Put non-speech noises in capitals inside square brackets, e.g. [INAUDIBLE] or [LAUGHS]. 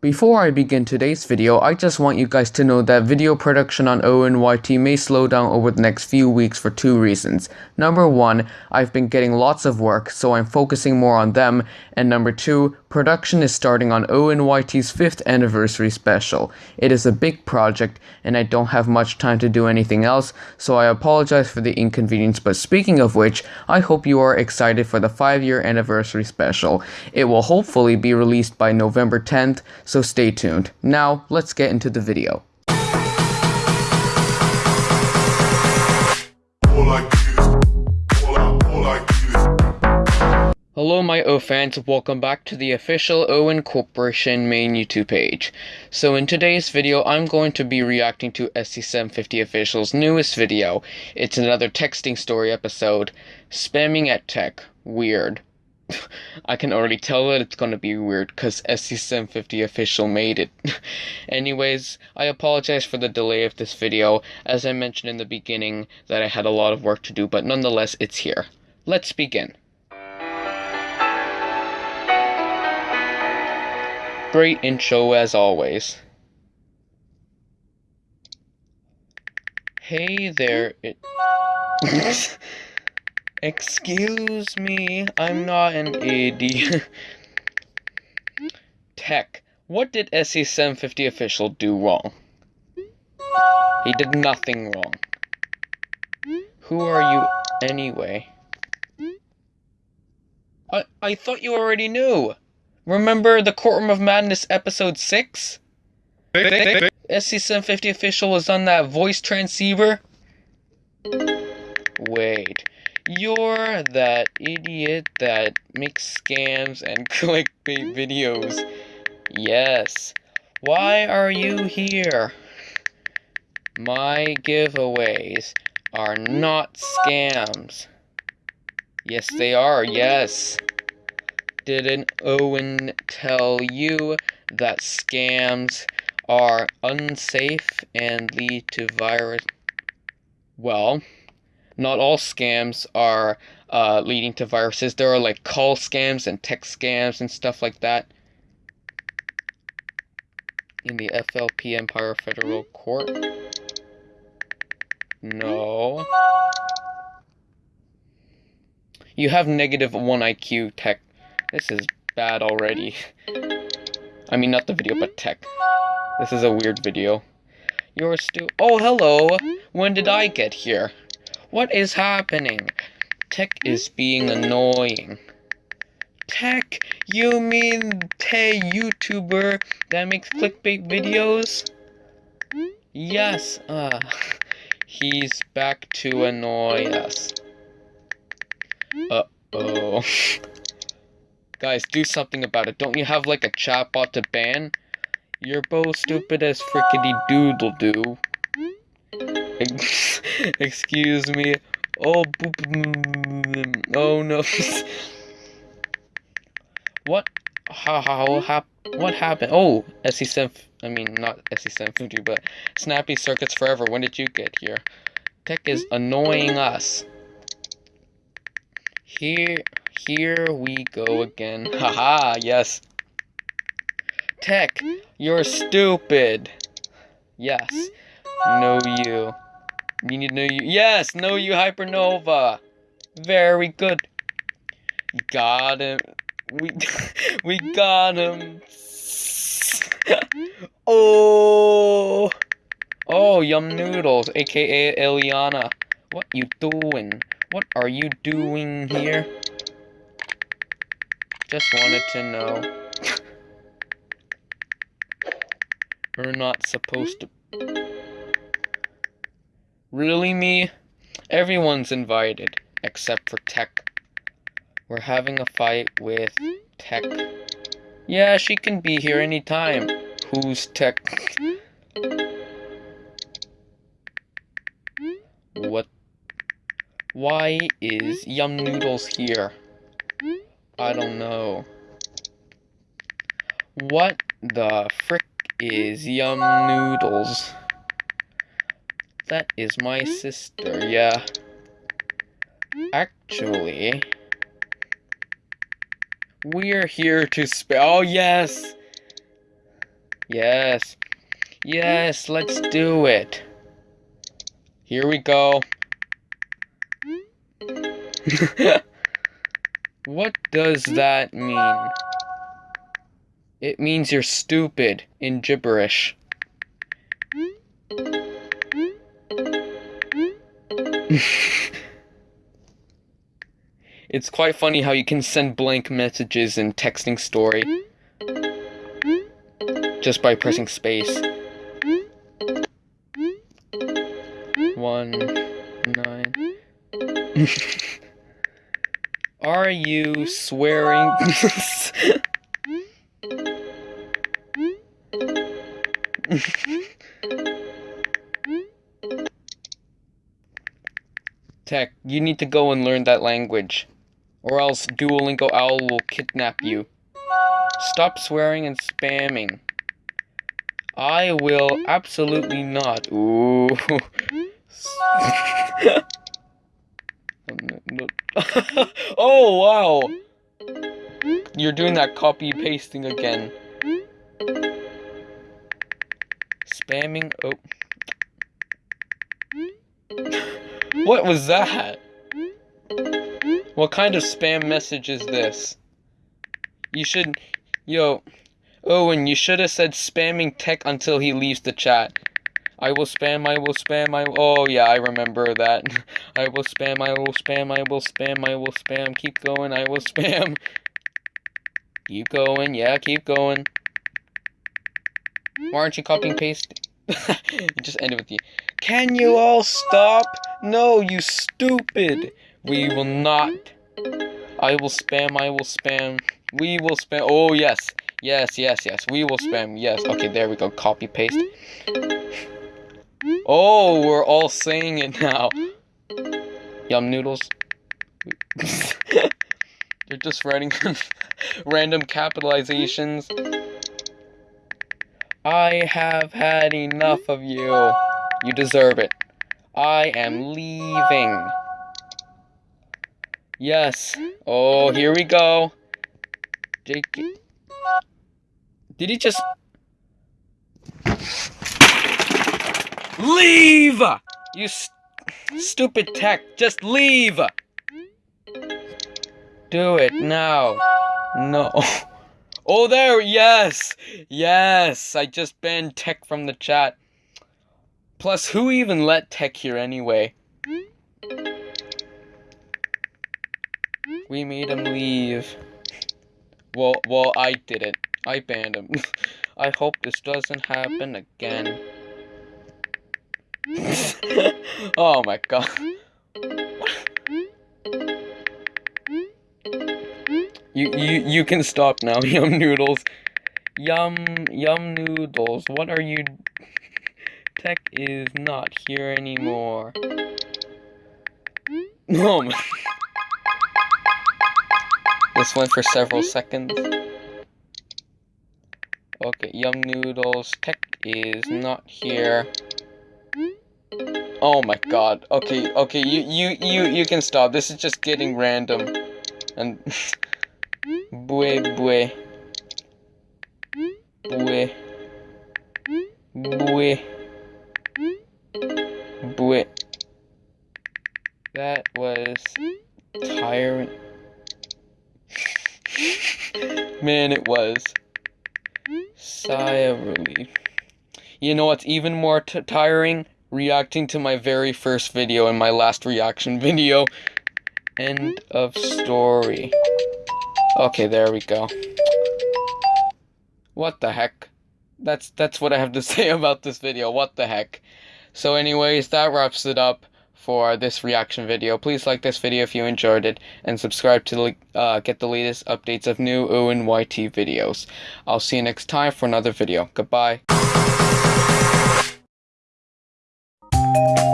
Before I begin today's video, I just want you guys to know that video production on ONYT may slow down over the next few weeks for two reasons. Number one, I've been getting lots of work, so I'm focusing more on them, and number two, production is starting on ONYT's 5th anniversary special. It is a big project, and I don't have much time to do anything else, so I apologize for the inconvenience, but speaking of which, I hope you are excited for the 5 year anniversary special. It will hopefully be released by November 10th, so stay tuned. Now, let's get into the video. Hello my O fans, welcome back to the official Owen Corporation main YouTube page. So in today's video, I'm going to be reacting to SC750 Official's newest video. It's another texting story episode, Spamming at Tech, Weird. [LAUGHS] I can already tell that it's gonna be weird because SC750 official made it. [LAUGHS] Anyways, I apologize for the delay of this video, as I mentioned in the beginning that I had a lot of work to do, but nonetheless, it's here. Let's begin. Great intro as always. Hey there, it. [LAUGHS] Excuse me, I'm not an AD. [LAUGHS] Tech, what did SC750 official do wrong? He did nothing wrong. Who are you anyway? I I thought you already knew. Remember the Courtroom of Madness episode 6? SC750 official was on that voice transceiver? Wait. You're that idiot that makes scams and [LAUGHS] clickbait videos. Yes. Why are you here? My giveaways are not scams. Yes, they are. Yes. Didn't Owen tell you that scams are unsafe and lead to virus? Well, not all scams are uh, leading to viruses. There are like call scams and text scams and stuff like that. In the FLP Empire Federal Court. No. You have negative 1 IQ tech. This is bad already. I mean, not the video, but tech. This is a weird video. You're still. Oh, hello! When did I get here? What is happening? Tech is being annoying. Tech? You mean Tay YouTuber that makes clickbait videos? Yes, uh, he's back to annoy us. Uh-oh. [LAUGHS] Guys, do something about it. Don't you have like a chatbot to ban? You're both stupid as frickety doodle doo. [LAUGHS] Excuse me. Oh, boop. Oh no. [LAUGHS] what? How? How? how what happened? Oh, SC7. I mean, not SC750, but Snappy Circuits Forever. When did you get here? Tech is annoying us. Here, here we go again. Haha, yes. Tech, you're stupid. Yes. No, you. You need to know you. Yes, know you hypernova. Very good. Got him. We [LAUGHS] we got him. [LAUGHS] oh. Oh, Yum Noodles, aka Eliana. What you doing? What are you doing here? Just wanted to know. We're not supposed to Really, me? Everyone's invited, except for Tech. We're having a fight with Tech. Yeah, she can be here anytime. Who's Tech? What? Why is Yum Noodles here? I don't know. What the frick is Yum Noodles? That is my sister, yeah. Actually... We're here to spell. Oh, yes! Yes. Yes, let's do it. Here we go. [LAUGHS] [LAUGHS] what does that mean? It means you're stupid in gibberish. [LAUGHS] it's quite funny how you can send blank messages in texting story just by pressing space. One, nine. [LAUGHS] Are you swearing? [LAUGHS] Tech, you need to go and learn that language. Or else Duolingo Owl will kidnap you. Stop swearing and spamming. I will absolutely not. Ooh. [LAUGHS] [LAUGHS] [LAUGHS] oh, wow. You're doing that copy pasting again. Spamming. Oh. [LAUGHS] What was that? What kind of spam message is this? You should. Yo. Oh, Owen, you should have said spamming tech until he leaves the chat. I will spam, I will spam, I Oh, yeah, I remember that. [LAUGHS] I will spam, I will spam, I will spam, I will spam. Keep going, I will spam. Keep going, yeah, keep going. Why aren't you copying paste? [LAUGHS] just ended with you. Can you all stop? No, you stupid. We will not. I will spam, I will spam. We will spam. Oh, yes. Yes, yes, yes. We will spam. Yes. Okay, there we go. Copy, paste. Oh, we're all saying it now. Yum noodles. [LAUGHS] You're just writing [LAUGHS] random capitalizations. I have had enough of you. You deserve it. I am leaving. Yes. Oh, here we go. Jake. Did he just... Leave! You st stupid tech. Just leave! Do it now. No. [LAUGHS] Oh, there, yes! Yes! I just banned Tech from the chat. Plus, who even let Tech here anyway? We made him leave. Well, well, I did it. I banned him. [LAUGHS] I hope this doesn't happen again. [LAUGHS] oh my god. You, you, you can stop now, [LAUGHS] Yum Noodles. Yum, Yum Noodles, what are you... Tech is not here anymore. Oh my... This went for several seconds. Okay, Yum Noodles, Tech is not here. Oh my god. Okay, okay, you, you, you, you can stop. This is just getting random. And... [LAUGHS] Bue bue. Bue. Bue. Bue. That was tiring. [LAUGHS] Man, it was. Sigh of relief. You know what's even more tiring? Reacting to my very first video and my last reaction [LAUGHS] video. End of story. Okay, there we go. What the heck? That's that's what I have to [LAUGHS] say about this video. What the heck? So anyways, that wraps it up for this reaction video. Please like this video if you enjoyed it, and subscribe to uh, get the latest updates of new ONYT videos. I'll see you next time for another video. Goodbye. Thank you.